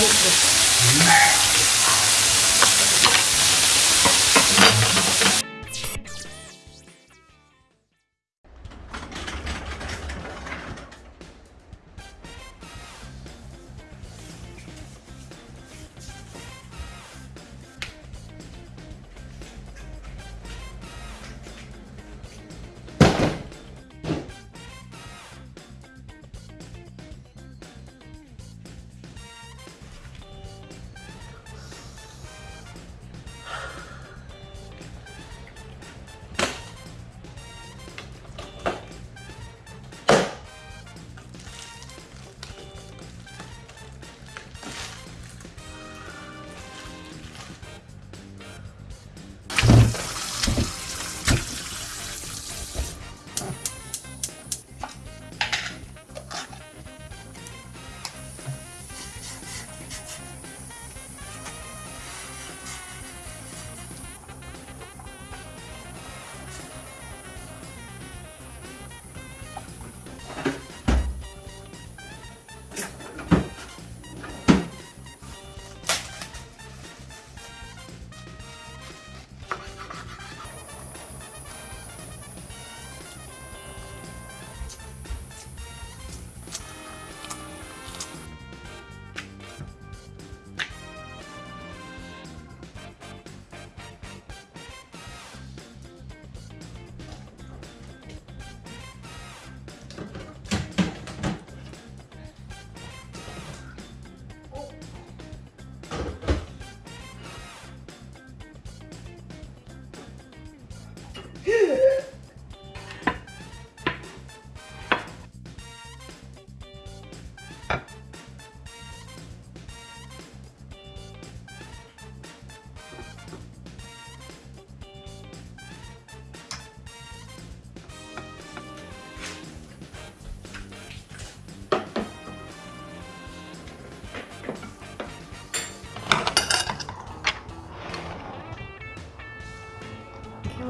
이렇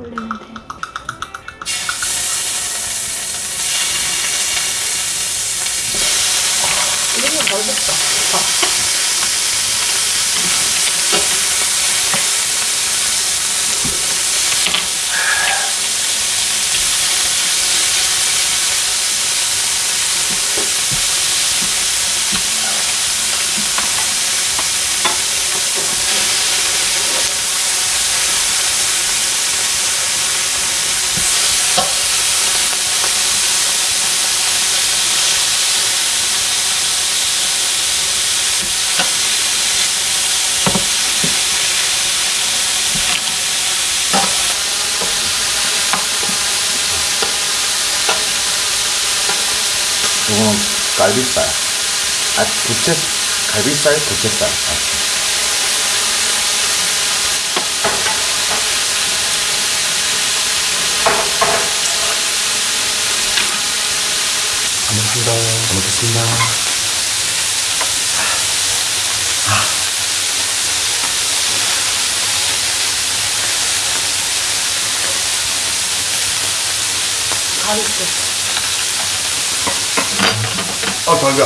올리면 돼. 이거는 잘 먹다. 이거는 갈비살. 아, 부채, 갈비살, 부채살. 아. 잘 먹겠습니다. 잘 먹겠습니다. 가리 それう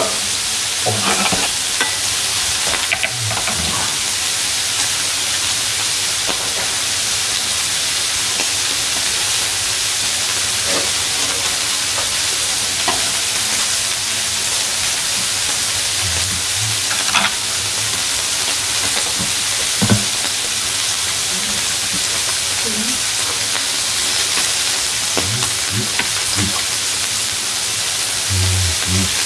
ん。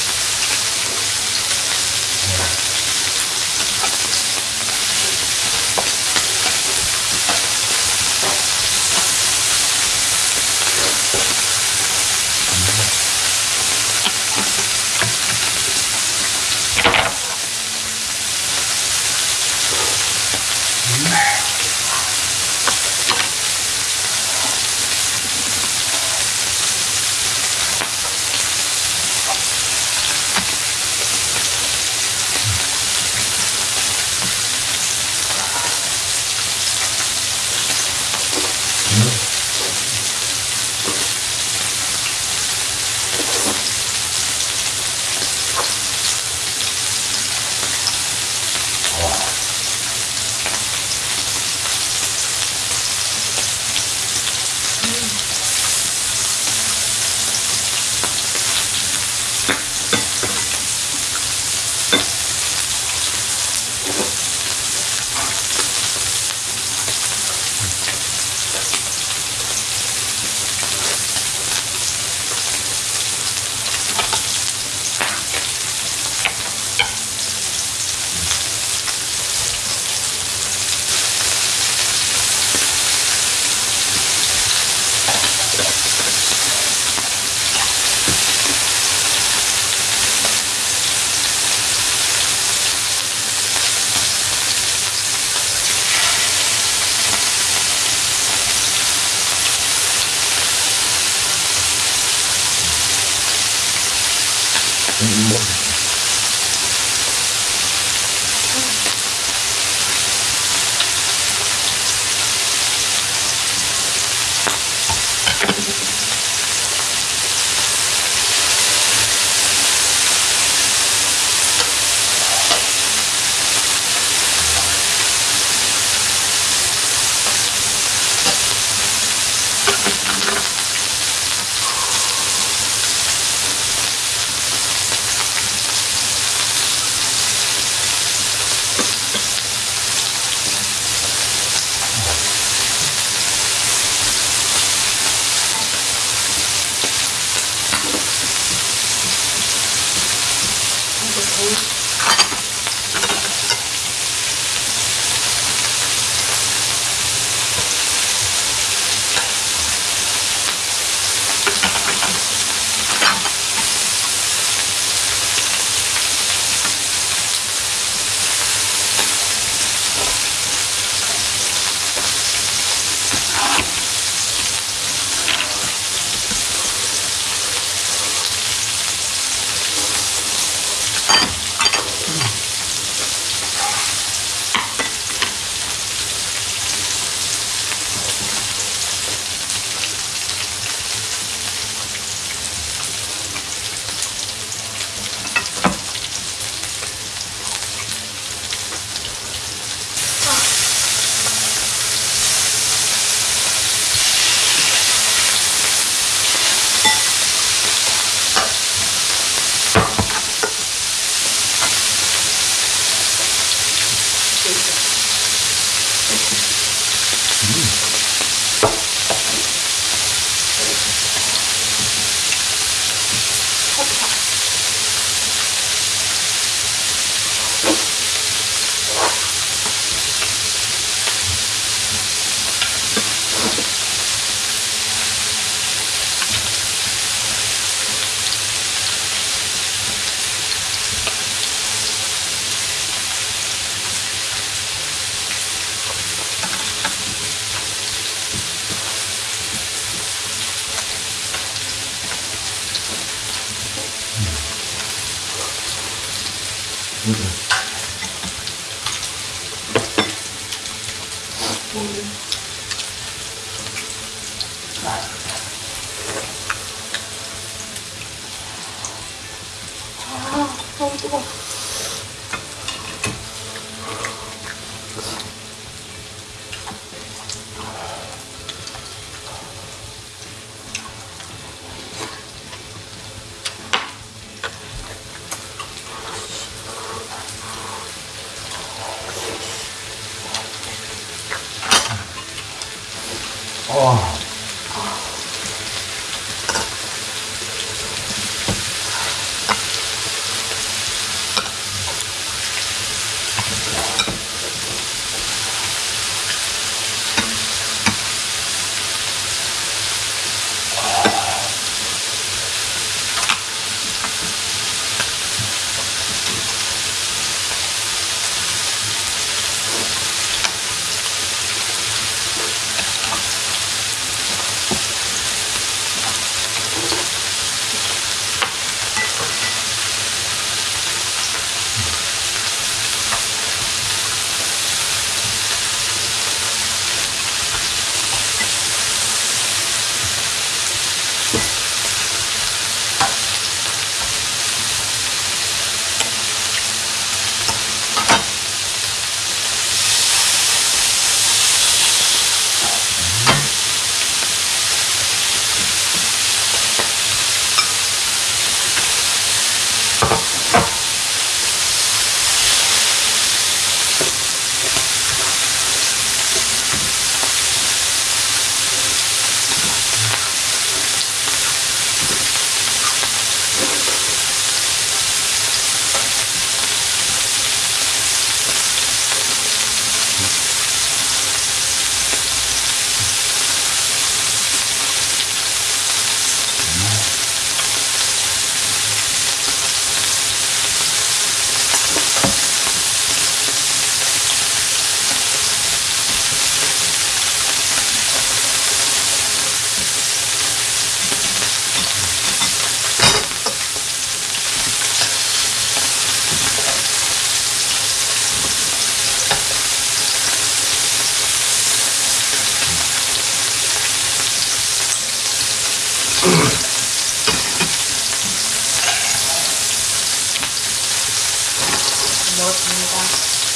아,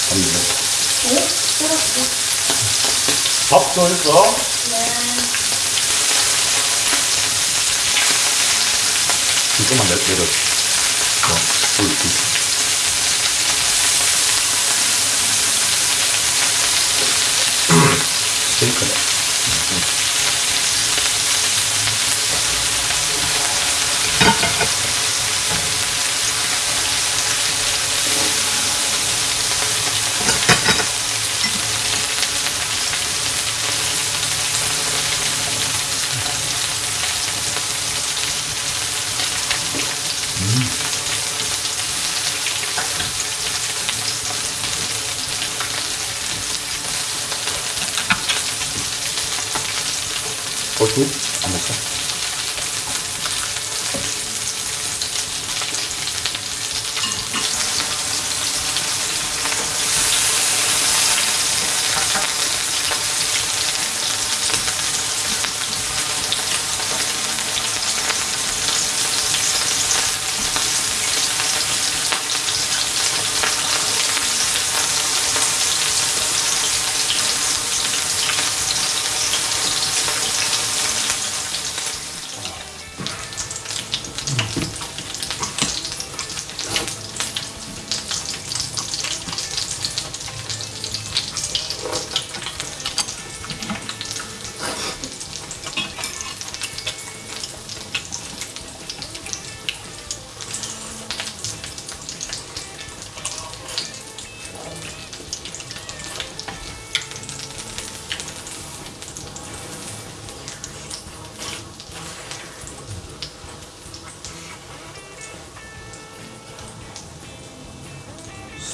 갑니다. 오? 떨었어. 밥더 했어? 네. 이거만 내려, 내려. 어, 불, 불. 그러니까요.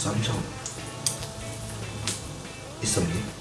쌈장 있었니?